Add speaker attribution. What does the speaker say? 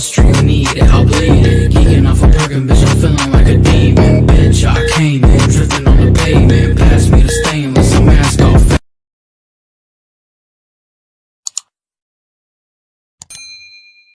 Speaker 1: street, need it, I'll bleed it. Geeking off a parking bitch, I'm feeling like a